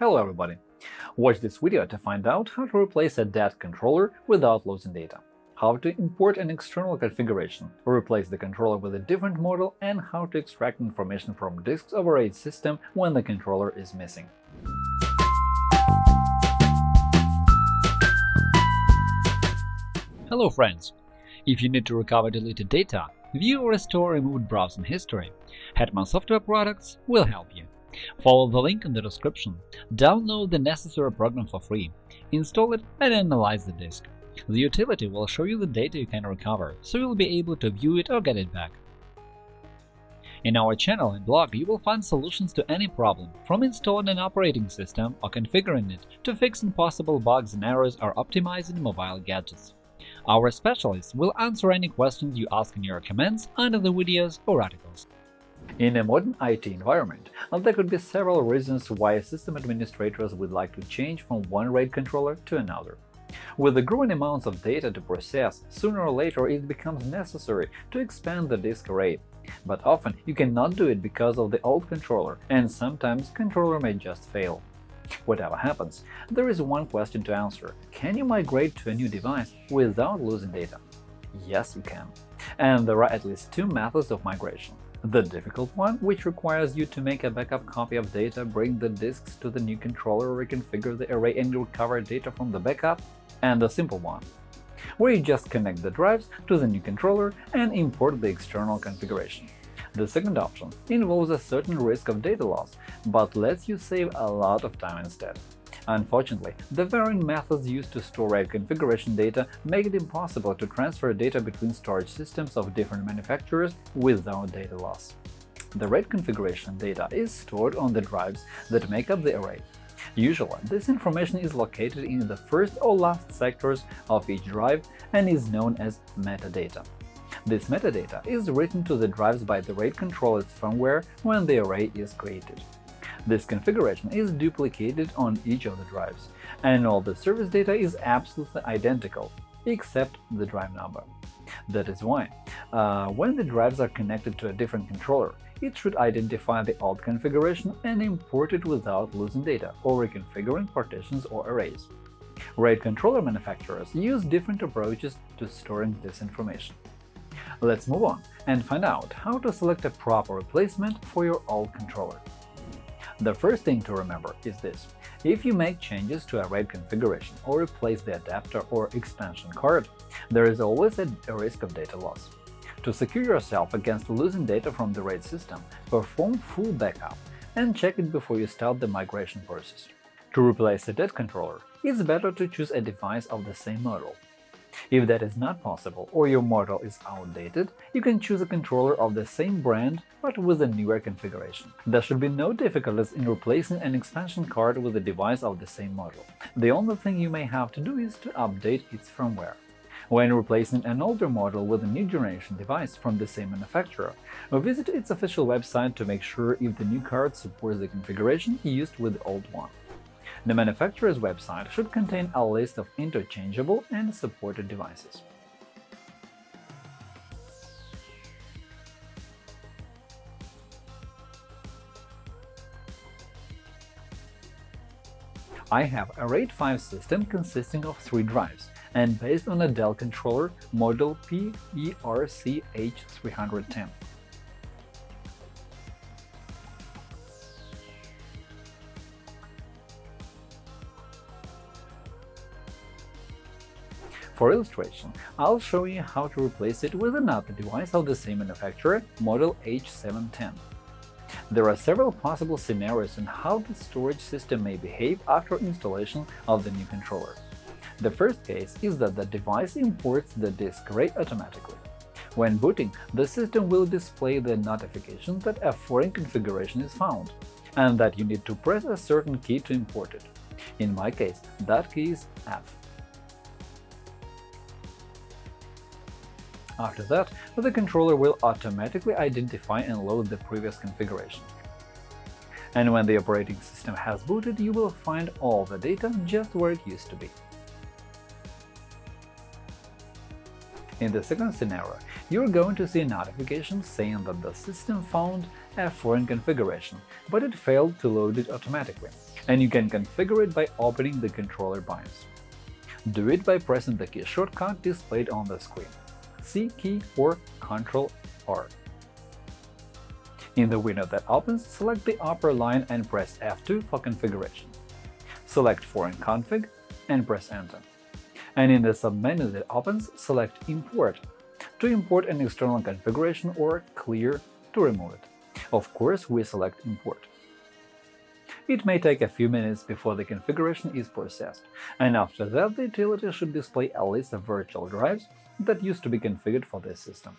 Hello everybody! Watch this video to find out how to replace a dead controller without losing data, how to import an external configuration, replace the controller with a different model, and how to extract information from disks of a RAID system when the controller is missing. Hello friends! If you need to recover deleted data, view or restore removed browsing history, Hetman Software Products will help you. Follow the link in the description, download the necessary program for free, install it and analyze the disk. The utility will show you the data you can recover, so you'll be able to view it or get it back. In our channel and blog you will find solutions to any problem, from installing an operating system or configuring it to fixing possible bugs and errors or optimizing mobile gadgets. Our specialists will answer any questions you ask in your comments under the videos or articles. In a modern IT environment, there could be several reasons why system administrators would like to change from one RAID controller to another. With the growing amounts of data to process, sooner or later it becomes necessary to expand the disk array. But often you cannot do it because of the old controller, and sometimes controller may just fail. Whatever happens, there is one question to answer – can you migrate to a new device without losing data? Yes, you can. And there are at least two methods of migration. The difficult one, which requires you to make a backup copy of data, bring the disks to the new controller, reconfigure the array and recover data from the backup, and the simple one, where you just connect the drives to the new controller and import the external configuration. The second option involves a certain risk of data loss, but lets you save a lot of time instead. Unfortunately, the varying methods used to store RAID configuration data make it impossible to transfer data between storage systems of different manufacturers without data loss. The RAID configuration data is stored on the drives that make up the array. Usually, this information is located in the first or last sectors of each drive and is known as metadata. This metadata is written to the drives by the RAID controller's firmware when the array is created. This configuration is duplicated on each of the drives, and all the service data is absolutely identical, except the drive number. That is why, uh, when the drives are connected to a different controller, it should identify the old configuration and import it without losing data or reconfiguring partitions or arrays. RAID controller manufacturers use different approaches to storing this information. Let's move on and find out how to select a proper replacement for your old controller. The first thing to remember is this. If you make changes to a RAID configuration or replace the adapter or expansion card, there is always a risk of data loss. To secure yourself against losing data from the RAID system, perform full backup and check it before you start the migration process. To replace a dead controller, it's better to choose a device of the same model. If that is not possible or your model is outdated, you can choose a controller of the same brand but with a newer configuration. There should be no difficulties in replacing an expansion card with a device of the same model. The only thing you may have to do is to update its firmware. When replacing an older model with a new generation device from the same manufacturer, visit its official website to make sure if the new card supports the configuration used with the old one. The manufacturer's website should contain a list of interchangeable and supported devices. I have a RAID 5 system consisting of three drives and based on a Dell controller model PERC-H310. For illustration, I'll show you how to replace it with another device of the same manufacturer, model H710. There are several possible scenarios on how the storage system may behave after installation of the new controller. The first case is that the device imports the disk array automatically. When booting, the system will display the notification that a foreign configuration is found, and that you need to press a certain key to import it. In my case, that key is F. After that, the controller will automatically identify and load the previous configuration. And when the operating system has booted, you will find all the data just where it used to be. In the second scenario, you're going to see a notification saying that the system found a foreign configuration, but it failed to load it automatically. and you can configure it by opening the controller BIOS. Do it by pressing the key shortcut displayed on the screen C key or Ctrl R. In the window that opens, select the upper line and press F2 for configuration. Select Foreign config and press Enter. And in the submenu that opens, select Import to import an external configuration or Clear to remove it. Of course, we select Import. It may take a few minutes before the configuration is processed, and after that the utility should display a list of virtual drives that used to be configured for this system.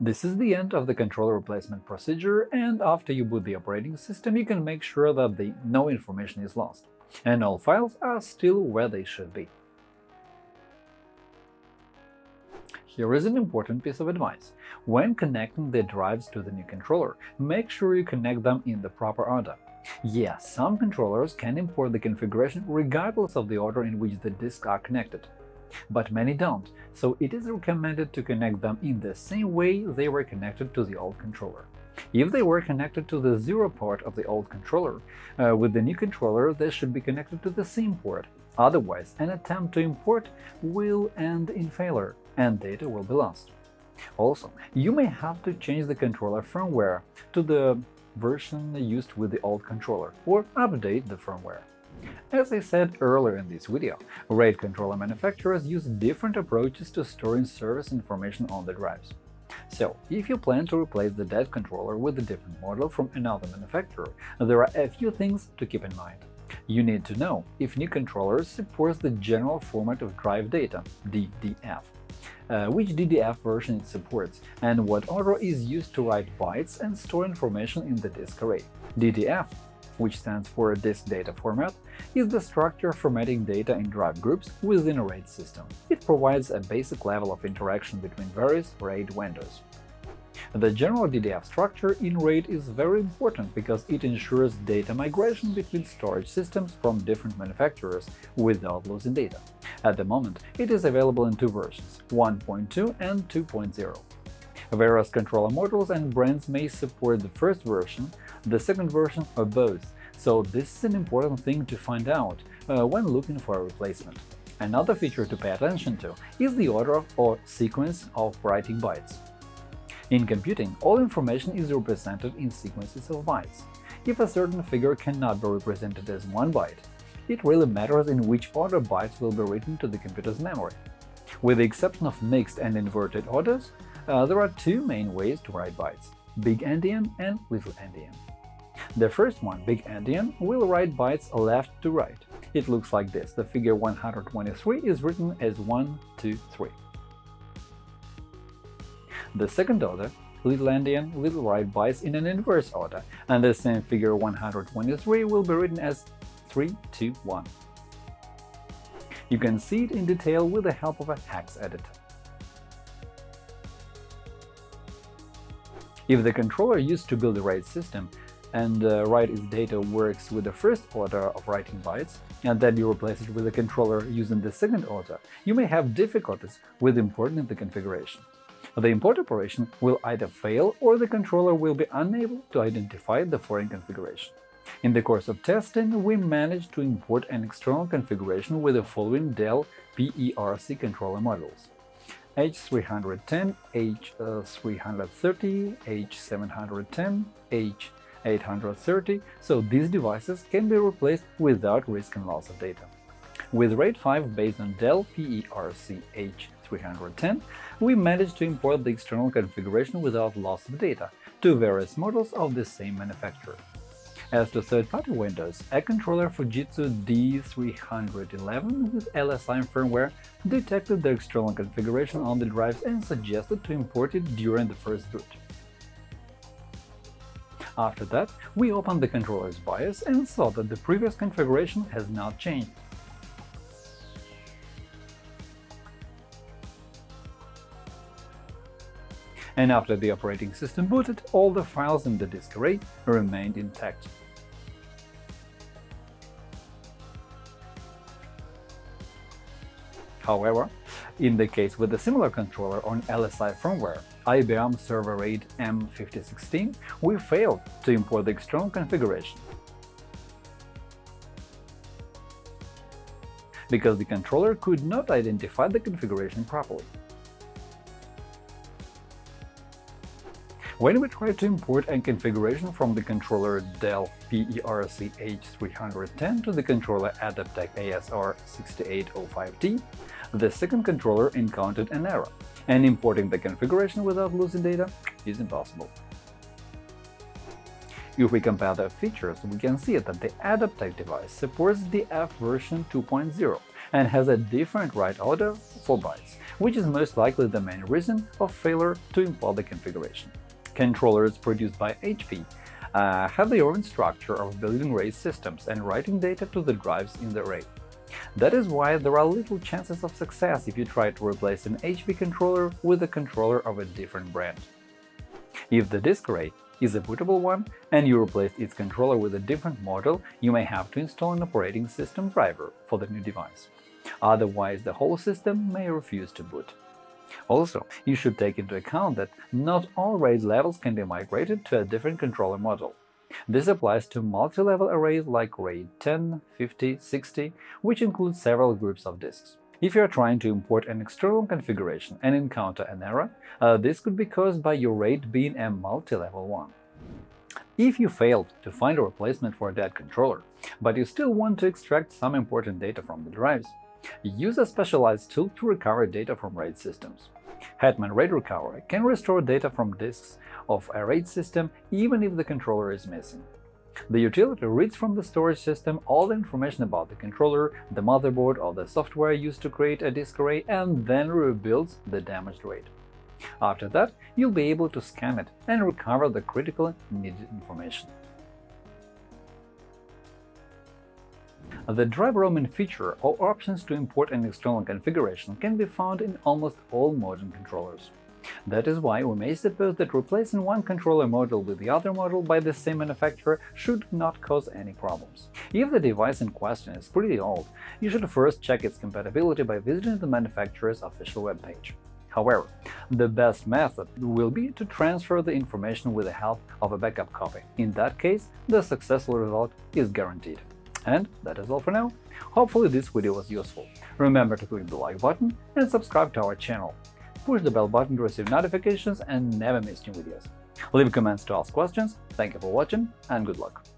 This is the end of the controller replacement procedure, and after you boot the operating system, you can make sure that the no information is lost, and all files are still where they should be. Here is an important piece of advice. When connecting the drives to the new controller, make sure you connect them in the proper order. Yes, some controllers can import the configuration regardless of the order in which the disks are connected. But many don't, so it is recommended to connect them in the same way they were connected to the old controller. If they were connected to the zero port of the old controller, uh, with the new controller they should be connected to the same port, otherwise an attempt to import will end in failure and data will be lost. Also, you may have to change the controller firmware to the version used with the old controller or update the firmware. As I said earlier in this video, RAID controller manufacturers use different approaches to storing service information on the drives. So, if you plan to replace the dead controller with a different model from another manufacturer, there are a few things to keep in mind. You need to know if new controller supports the General Format of Drive Data DDF, uh, which DDF version it supports, and what order is used to write bytes and store information in the disk array. DDF which stands for Disk Data Format, is the structure formatting data in drive groups within a RAID system. It provides a basic level of interaction between various RAID windows. The general DDF structure in RAID is very important because it ensures data migration between storage systems from different manufacturers without losing data. At the moment, it is available in two versions – 1.2 and 2.0. Various controller models and brands may support the first version, the second version, or both, so this is an important thing to find out uh, when looking for a replacement. Another feature to pay attention to is the order or sequence of writing bytes. In computing, all information is represented in sequences of bytes. If a certain figure cannot be represented as one byte, it really matters in which order bytes will be written to the computer's memory. With the exception of mixed and inverted orders, uh, there are two main ways to write bytes – big endian and little endian. The first one, big endian, will write bytes left to right. It looks like this. The figure 123 is written as 1, 2, 3. The second order, little endian, will write bytes in an inverse order, and the same figure 123 will be written as 3, 2, 1. You can see it in detail with the help of a hex editor. If the controller used to build a RAID system and uh, write its data works with the first order of writing bytes, and then you replace it with a controller using the second order, you may have difficulties with importing the configuration. The import operation will either fail or the controller will be unable to identify the foreign configuration. In the course of testing, we managed to import an external configuration with the following Dell PERC controller models H310, H330, H710, H830, so these devices can be replaced without risking loss of data. With RAID 5 based on Dell PERC H310, we managed to import the external configuration without loss of data to various models of the same manufacturer. As to third-party Windows, a controller Fujitsu D311 with LSI firmware detected the external configuration on the drives and suggested to import it during the first boot. After that, we opened the controller's BIOS and saw that the previous configuration has not changed. And after the operating system booted, all the files in the disk array remained intact. However, in the case with a similar controller on LSI firmware, IBM ServeRAID M5016, we failed to import the external configuration because the controller could not identify the configuration properly. When we try to import a configuration from the controller Dell PERC-H310 to the controller Adaptec ASR6805T, the second controller encountered an error, and importing the configuration without losing data is impossible. If we compare the features, we can see that the Adaptec device supports DDF version 2.0 and has a different write order for bytes, which is most likely the main reason of failure to import the configuration. Controllers produced by HP uh, have their own structure of building RAID systems and writing data to the drives in the array. That is why there are little chances of success if you try to replace an HP controller with a controller of a different brand. If the disk array is a bootable one and you replace its controller with a different model, you may have to install an operating system driver for the new device. Otherwise, the whole system may refuse to boot. Also, you should take into account that not all RAID levels can be migrated to a different controller model. This applies to multi-level arrays like RAID 10, 50, 60, which include several groups of disks. If you are trying to import an external configuration and encounter an error, uh, this could be caused by your RAID being a multi-level one. If you failed to find a replacement for a dead controller, but you still want to extract some important data from the drives, use a specialized tool to recover data from RAID systems. Hetman RAID Recovery can restore data from disks of a RAID system even if the controller is missing. The utility reads from the storage system all the information about the controller, the motherboard, or the software used to create a disk array, and then rebuilds the damaged RAID. After that, you'll be able to scan it and recover the critical needed information. Uh, the drive roaming feature or options to import an external configuration can be found in almost all modern controllers. That is why we may suppose that replacing one controller module with the other module by the same manufacturer should not cause any problems. If the device in question is pretty old, you should first check its compatibility by visiting the manufacturer's official webpage. However, the best method will be to transfer the information with the help of a backup copy. In that case, the successful result is guaranteed. And that is all for now. Hopefully this video was useful. Remember to click the like button and subscribe to our channel push the bell button to receive notifications and never miss new videos. Leave comments to ask questions, thank you for watching, and good luck!